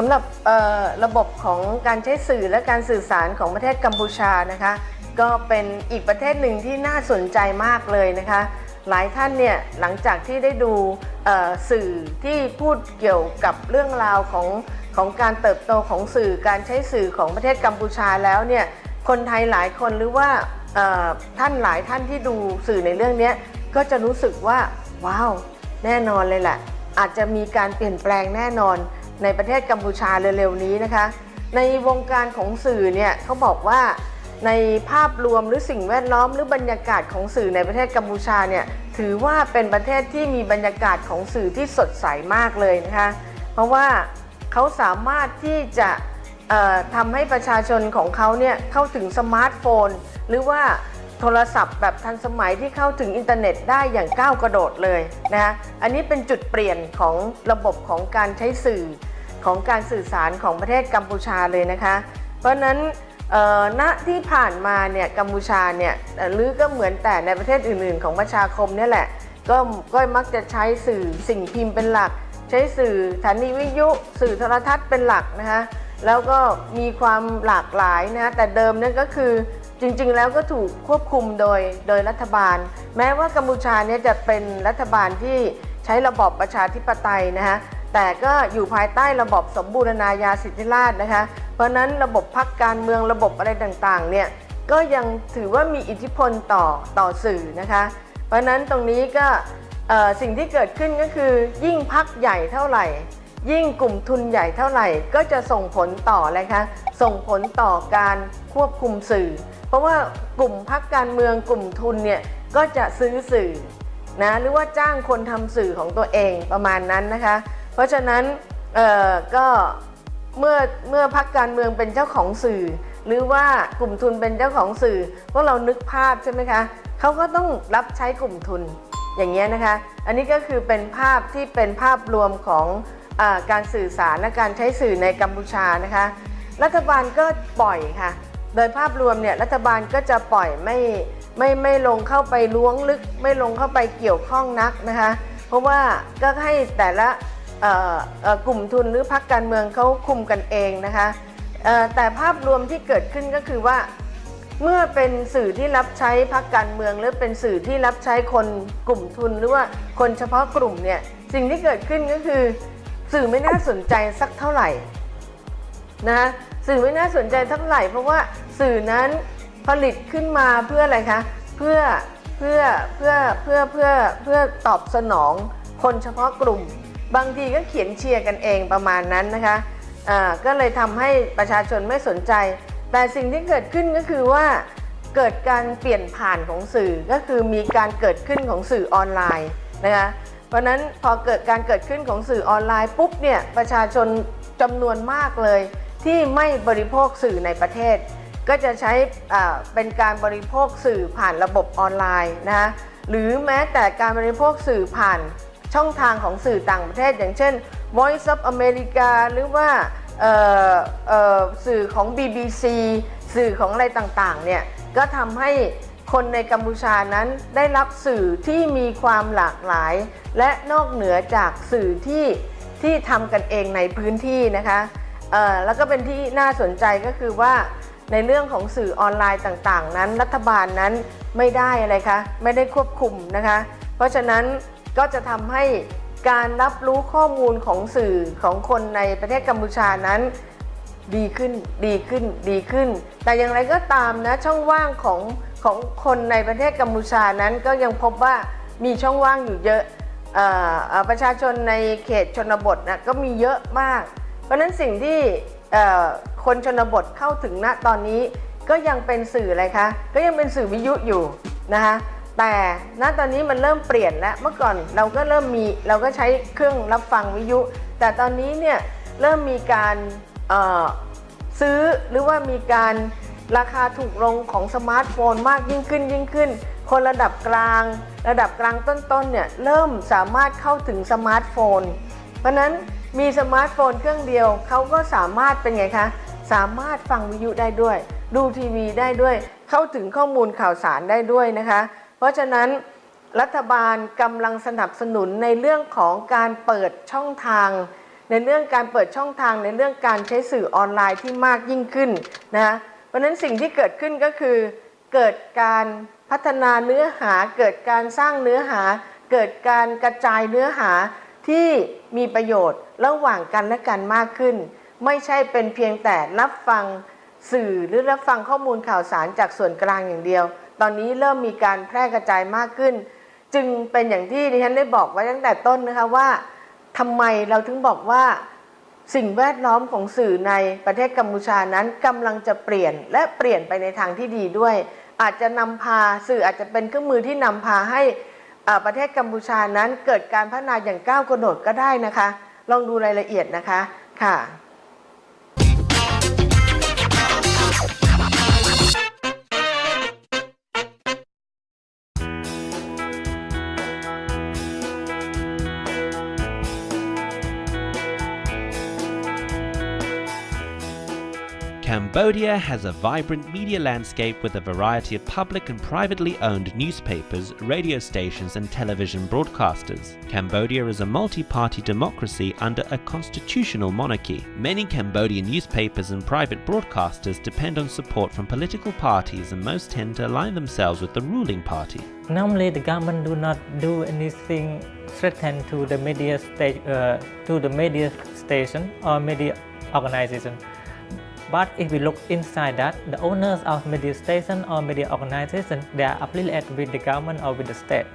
สำหรับระบบของการใช้สื่อและการสื่อสารของประเทศกัมพูชานะคะ ก็เป็นอีกประเทศหนึ่งที่น่าสนใจมากเลยนะคะ หลายท่านเนี่ยหลังจากที่ได้ดูสื่อที่พูดเกี่ยวกับเรื่องราวของของการเติบโตของสื่อการใช้สื่อของประเทศกัมพูชาแล้วเนี่ยคนไทยหลายคนหรือว่าท่านหลายท่านที่ดูสื่อในเรื่องนี้ก็จะรู้สึกว่าว้าว แน่นอนเลยแหละอาจจะมีการเปลี่ยนแปลงแน่นอน ในประเทศกัมพูชาเร็วๆนี้นะคะ ในวงการของสื่อเนี่ยเขาบอกว่าในภาพรวมหรือสิ่งแวดล้อมหรือบรรยากาศของสื่อในประเทศกัมพูชาเนี่ยถือว่าเป็นประเทศที่มีบรรยากาศของสื่อที่สดใสมากเลยนะคะ เพราะว่าเขาสามารถที่จะทำให้ประชาชนของเขาเนี่ยเข้าถึงสมาร์ทโฟน หรือว่าโทรศัพท์แบบทันสมัยที่เข้าถึงอินเทอร์เน็ตได้อย่างก้าวกระโดดเลยนะคะอันนี้เป็นจุดเปลี่ยนของระบบของการใช้สื่อ ของการสื่อสารของประเทศกัมพูชาเลยนะคะ เพราะนั้นณที่ผ่านมาเนี่ยกัมพูชาเนี่ยหรือก็เหมือนแต่ในประเทศอื่น ๆ ของประชาคมนี่แหละก็ก็มักจะใช้สื่อสิ่งพิมพ์เป็นหลัก ใช้สื่อสถานีวิทยุสื่อโทรทัศน์เป็นหลักนะคะแล้วก็มีความหลากหลายนะคะแต่เดิมนั่นก็คือจริงๆ แล้วก็ถูกควบคุมโดยโดยรัฐบาล แม้ว่ากัมพูชาเนี่ยจะเป็นรัฐบาลที่ใช้ระบอบประชาธิปไตยนะคะ แต่ก็อยู่ภายใต้ระบบสมบูรณาญาสิทธิราชนะคะ เพราะนั้นระบบพักการเมืองระบบอะไรต่างๆเนี่ยก็ยังถือว่ามีอิทธิพลต่อต่อสื่อนะคะ เพราะนั้นตรงนี้ก็สิ่งที่เกิดขึ้นก็คือ ยิ่งพักใหญ่เท่าไหร่ ยิ่งกลุ่มทุนใหญ่เท่าไหร่ ก็จะส่งผลต่ออะไรคะส่งผลต่อการควบคุมสื่อ เพราะว่ากลุ่มพักการเมืองกลุ่มทุนเนี่ยก็จะซื้อสื่อนะหรือว่าจ้างคนทำสื่อของตัวเองประมาณนั้นนะคะ ราะฉะนั้นก็เมื่อเมื่อพักการเมืองเป็นเจ้าของสื่อ หรือว่ากลุ่มทุนเป็นเจ้าของสื่อพวกเรานึกภาพใช่ไหมคะเขาก็ต้องรับใช้กลุ่มทุนอย่างเงี้ยนะคะ อันนี้ก็คือเป็นภาพที่เป็นภาพรวมของอการสื่อสารและการใช้สื่อในกัมพูชานะคะ รัฐบาลก็ปล่อยค่ะ โดยภาพรวมเนี่ยรัฐบาลก็จะปล่อยไม่ไม่ไม่ลงเข้าไปล้วงลึก ไม่ลงเข้าไปเกี่ยวข้องนักนะคะ เพราะว่าก็ให้แต่ละ กลุ่มทุนหรือพรรคการเมืองเขาคุมกันเองนะคะแต่ภาพรวมที่เกิดขึ้นก็คือว่า เมื่อเป็นสื่อที่รับใช้พรรคการเมือง หรือเป็นสื่อที่รับใช้คนกลุ่มทุนหรือว่าคนเฉพาะกลุ่มเนี่ยสิ่งที่เกิดขึ้นก็คือ สื่อไม่น่าสนใจสักเท่าไหร่นะสื่อไม่น่าสนใจเท่าไหร่เพราะว่าสื่อนั้นผลิตขึ้นมาเพื่ออะไรคะเพื่อเพื่อเพื่อเพื่อเพื่อเพื่อตอบสนองคนเฉพาะกลุ่ม บางทีก็เขียนเชียร์กันเองประมาณนั้นนะคะอ่าก็เลยทำให้ประชาชนไม่สนใจ แต่สิ่งที่เกิดขึ้นก็คือว่าเกิดการเปลี่ยนผ่านของสื่อก็คือมีการเกิดขึ้นของสื่อออนไลน์นะคะเพราะนั้นพอเกิดการเกิดขึ้นของสื่อออนไลน์ปุ๊บเนี่ยประชาชนจำนวนมากเลย ที่ไม่บริโภคสื่อในประเทศ ก็จะใช้เป็นการบริโภคสื่อผ่านระบบออนไลน์นะคะหรือแม้แต่การบริโภคสื่อผ่าน ช่องทางของสื่อต่างประเทศ อย่างเช่น Voice of America หรือว่าสื่อของ BBC สื่อของอะไรต่างๆเนี่ยก็ทำให้คนในกัมพูชานั้นได้รับสื่อที่มีความหลากหลาย และนอกเหนือจากสื่อที่ที่ทำกันเองในพื้นที่นะคะแล้วก็เป็นที่น่าสนใจก็คือว่าในเรื่องของสื่อออนไลน์ต่างๆ นั้น รัฐบาลนั้นไม่ได้อะไรคะไม่ได้ควบคุมนะคะ เพราะฉะนั้น ก็จะทำให้การรับรู้ข้อมูลของสื่อของคนในประเทศกัมพูชานั้นดีขึ้นดีขึ้นดีขึ้น แต่อย่างไรก็ตามนะช่องว่างของของคนในประเทศกัมพูชานั้นก็ยังพบว่ามีช่องว่างอยู่เยอะออประชาชนในเขตชนบทนะก็มีเยอะมาก เพราะนั้นสิ่งที่คนชนบทเข้าถึงณตอนนี้ก็ยังเป็นสื่ออะไรคะ ก็ยังเป็นสื่อวิทยุอยู่นะคะ แต่ณตอนนี้มันเริ่มเปลี่ยนแล้วเมื่อก่อนเราก็เริ่มมีเราก็ใช้เครื่องรับฟังวิทยุ แต่ตอนนี้เนี่ยเริ่มมีการซื้อหรือว่ามีการราคาถูกลงของสมาร์ทโฟนมากยิ่งขึ้นยิ่งขึ้น คนระดับกลาง ระดับกลางต้นๆเนี่ยเริ่มสามารถเข้าถึงสมาร์ทโฟน เพราะนั้นมีสมาร์ทโฟนเครื่องเดียวเขาก็สามารถเป็นไงคะสามารถฟังวิทยุได้ด้วย ดูทีวีได้ด้วย เข้าถึงข้อมูลข่าวสารได้ด้วยนะคะ เพราะฉะนั้นรัฐบาลกำลังสนับสนุนในเรื่องของการเปิดช่องทาง ในเรื่องการเปิดช่องทางในเรื่องการใช้สื่อออนไลน์ที่มากยิ่งขึ้นนะเพราะฉะนั้นสิ่งที่เกิดขึ้นก็คือ เกิดการพัฒนาเนื้อหา เกิดการสร้างเนื้อหา เกิดการกระจายเนื้อหาที่มีประโยชน์ระหว่างกันและกันมากขึ้น ไม่ใช่เป็นเพียงแต่รับฟังสื่อหรือรับฟังข้อมูลข่าวสารจากส่วนกลางอย่างเดียว ตอนนี้เริ่มมีการแพร่กระจายมากขึ้น จึงเป็นอย่างที่ดิฉันได้บอกไว้ตั้งแต่ต้นนะคะว่าทำไมเราถึงบอกว่าสิ่งแวดล้อมของสื่อในประเทศกัมพูชานั้นกำลังจะเปลี่ยนและเปลี่ยนไปในทางที่ดีด้วย อาจจะนำพาสื่ออาจจะเป็นเครื่องมือที่นำพาให้อ่าประเทศกัมพูชานั้นเกิดการพัฒนาอย่างก้าวกระโดดก็ได้นะคะ ลองดูรายละเอียดนะคะค่ะ Cambodia has a vibrant media landscape with a variety of public and privately owned newspapers, radio stations, and television broadcasters. Cambodia is a multi party democracy under a constitutional monarchy. Many Cambodian newspapers and private broadcasters depend on support from political parties, and most tend to align themselves with the ruling party. Normally, the government do not do anything threaten to the media sta- uh, to the media station or media organization. But if we look inside that, the owners of media station or media organization, they are affiliated with the government or with the state.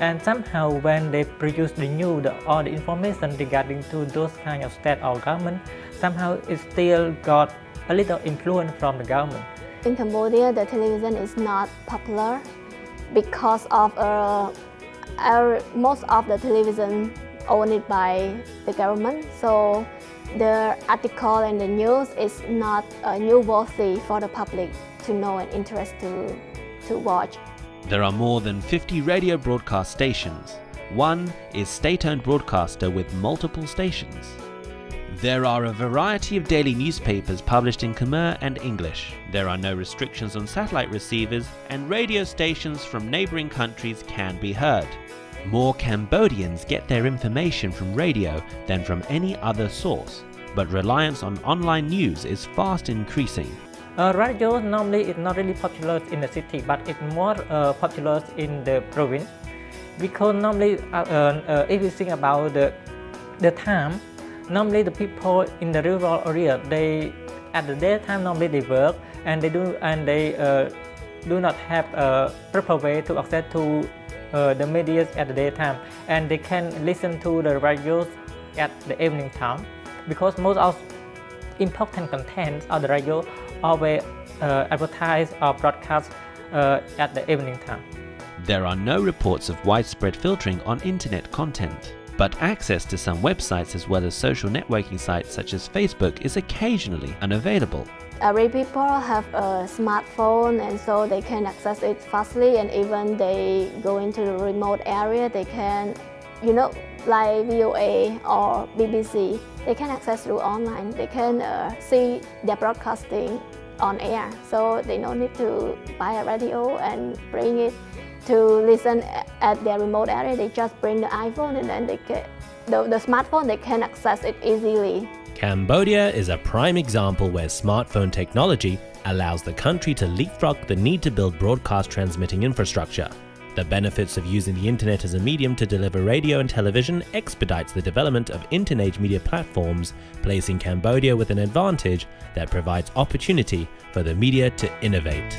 And somehow when they produce the news or the information regarding to those kind of state or government, somehow it still got a little influence from the government. In Cambodia, the television is not popular because of uh, our, most of the television owned by the government. So the article and the news is not uh, newsworthy for the public to know and interest to, to watch. There are more than 50 radio broadcast stations. One is state owned broadcaster with multiple stations. There are a variety of daily newspapers published in Khmer and English. There are no restrictions on satellite receivers, and radio stations from neighboring countries can be heard. More Cambodians get their information from radio than from any other source, but reliance on online news is fast increasing. Uh, radio normally is not really popular in the city, but it's more uh, popular in the province because normally, uh, uh, uh, if you think about the the time, normally the people in the rural area they at the daytime normally they work and they do and they uh, do not have a proper way to access to uh, the media at the daytime, and they can listen to the radios at the evening time because most of important contents of the radio always uh, advertise or broadcast uh, at the evening time. There are no reports of widespread filtering on internet content, but access to some websites as well as social networking sites such as Facebook is occasionally unavailable. Every people have a smartphone and so they can access it fastly and even they go into the remote area they can you know like VOA or BBC they can access through online. They can uh, see their broadcasting on air. So they no need to buy a radio and bring it to listen at their remote area. They just bring the iPhone and then they get the, the smartphone they can access it easily Cambodia is a prime example where smartphone technology allows the country to leapfrog the need to build broadcast transmitting infrastructure. The benefits of using the internet as a medium to deliver radio and television expedites the development of internet media platforms, placing Cambodia with an advantage that provides opportunity for the media to innovate.